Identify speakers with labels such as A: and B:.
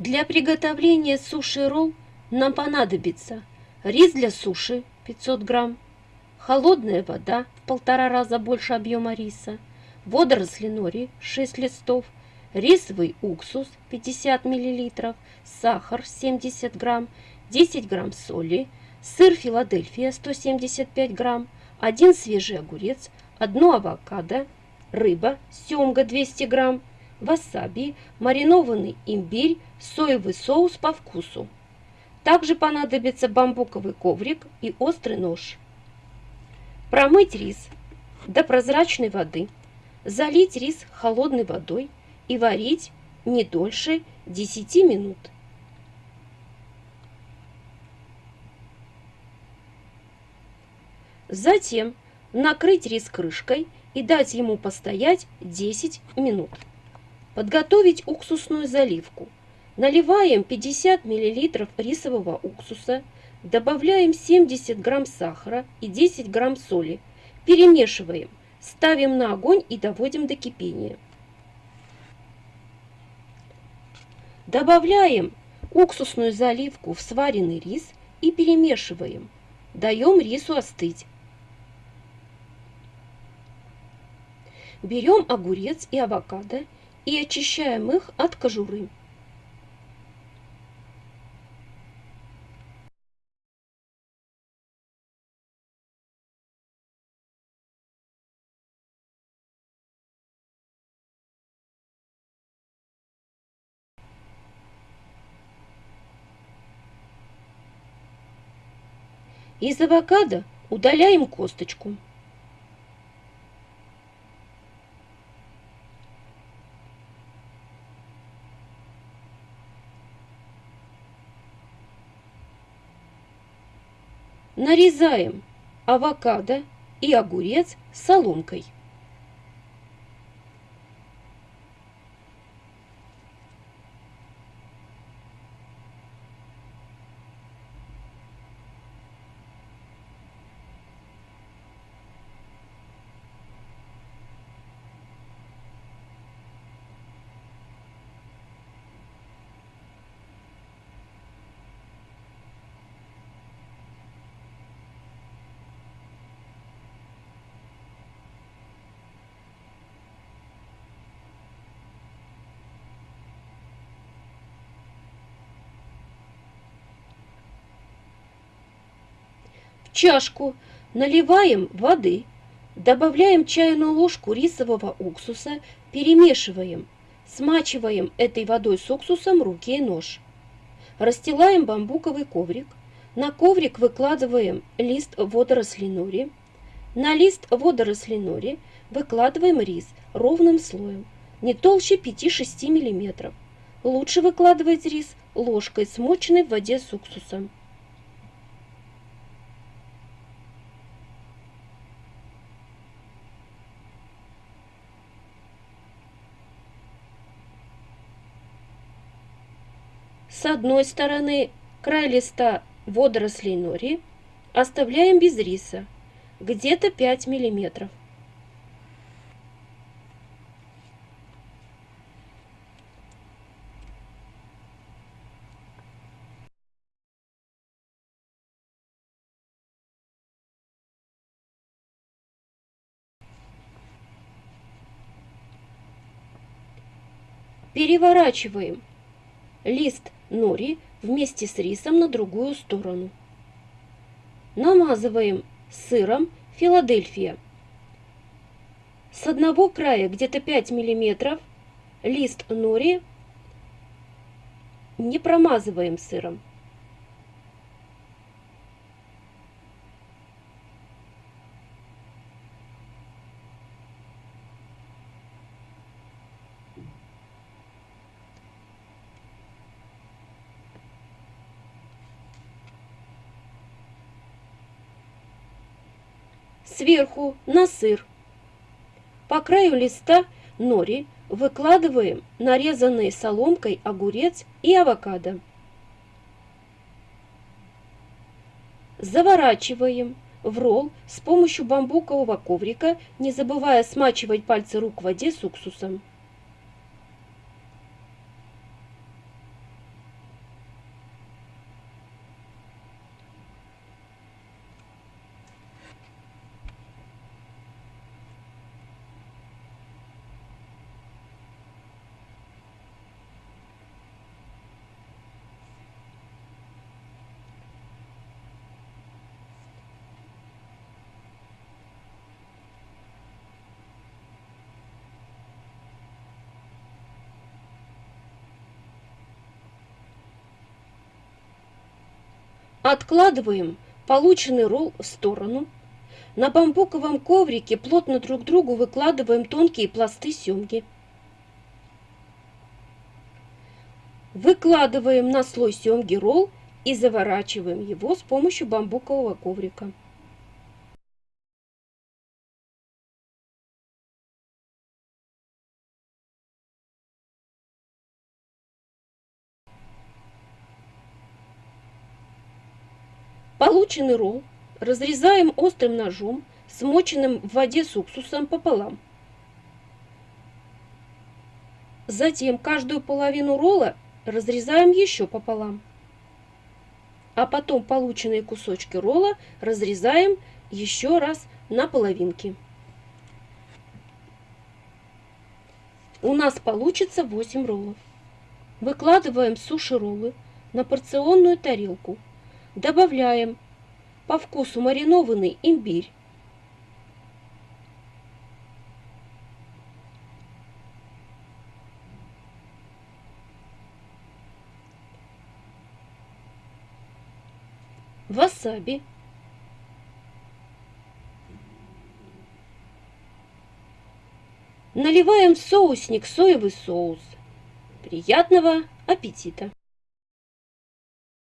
A: Для приготовления суши-ролл нам понадобится рис для суши 500 грамм, холодная вода в полтора раза больше объема риса, водоросли нори 6 листов, рисовый уксус 50 мл, сахар 70 грамм, 10 грамм соли, сыр Филадельфия 175 грамм, один свежий огурец, одно авокадо, рыба, семга 200 грамм, васаби, маринованный имбирь, соевый соус по вкусу. Также понадобится бамбуковый коврик и острый нож. Промыть рис до прозрачной воды, залить рис холодной водой и варить не дольше 10 минут. Затем накрыть рис крышкой и дать ему постоять 10 минут. Подготовить уксусную заливку. Наливаем 50 мл рисового уксуса, добавляем 70 грамм сахара и 10 грамм соли. Перемешиваем, ставим на огонь и доводим до кипения. Добавляем уксусную заливку в сваренный рис и перемешиваем. Даем рису остыть. Берем огурец и авокадо и очищаем их от кожуры. Из авокадо удаляем косточку. Нарезаем авокадо и огурец соломкой. Чашку наливаем воды, добавляем чайную ложку рисового уксуса, перемешиваем, смачиваем этой водой с уксусом руки и нож. Расстилаем бамбуковый коврик, на коврик выкладываем лист водорослей нори, на лист водорослей нори выкладываем рис ровным слоем, не толще 5-6 мм. Лучше выкладывать рис ложкой, смоченной в воде с уксусом. С одной стороны край листа водорослей нори оставляем без риса, где-то 5 миллиметров. Переворачиваем лист нори вместе с рисом на другую сторону. Намазываем сыром Филадельфия. С одного края где-то 5 миллиметров лист нори не промазываем сыром. Сверху на сыр. По краю листа нори выкладываем нарезанный соломкой огурец и авокадо. Заворачиваем в ролл с помощью бамбукового коврика, не забывая смачивать пальцы рук в воде с уксусом. Откладываем полученный ролл в сторону. На бамбуковом коврике плотно друг к другу выкладываем тонкие пласты семги. Выкладываем на слой семги ролл и заворачиваем его с помощью бамбукового коврика. Полученный ролл разрезаем острым ножом, смоченным в воде с уксусом пополам. Затем каждую половину ролла разрезаем еще пополам. А потом полученные кусочки ролла разрезаем еще раз на половинки. У нас получится 8 роллов. Выкладываем суши-роллы на порционную тарелку. Добавляем по вкусу маринованный имбирь. Васаби. Наливаем в соусник соевый соус. Приятного аппетита!